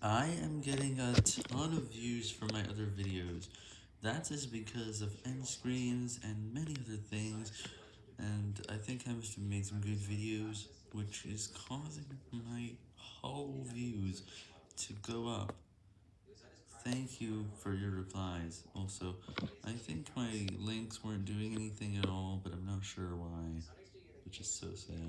I am getting a ton of views from my other videos. That is because of end screens and many other things, and I think I must have made some good videos, which is causing my whole views to go up. Thank you for your replies. Also, I think my links weren't doing anything at all, but I'm not sure why, which is so sad.